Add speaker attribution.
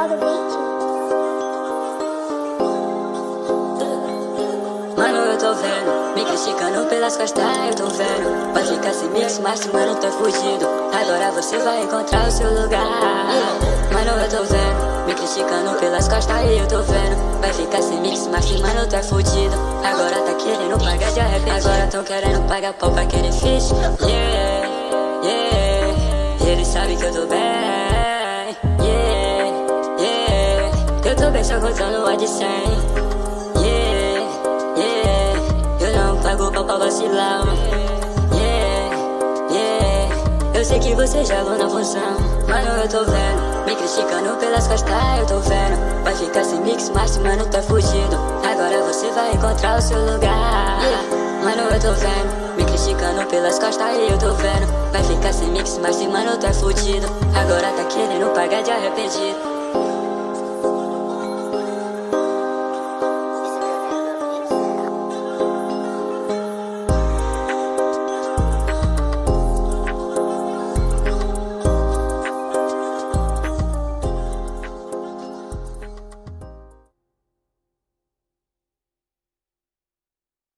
Speaker 1: Mano, eu tô vendo, me criticando pelas costas, eu tô vendo. vai ficar sem mix mas mano, tá tô fugido. Agora você vai encontrar o seu lugar. Mano, eu tô vendo, me criticando pelas costas, eu tô vendo. Vai ficar sem mix, mas mano, tô fudido. Agora tá querendo pagar de arrependido. Agora tão querendo pagar pau pra aquele fish. Yeah, yeah, ele sabe que eu tô bem. Yeah Eu bem só contando a de 100 pau pra vacilar Yeah, yeah. Eu sei que você jogou na função. Mano, eu tô vendo. Me criticando pelas costas, eu tô vendo. Vai ficar sem mix, mas mano, tá fugido Agora você vai encontrar o seu lugar. Yeah. Mano, eu tô vendo. Me criticando pelas costas, eu tô vendo. Vai ficar sem mix, mas mano, tá fudido. Agora tá querendo pagar de arrependido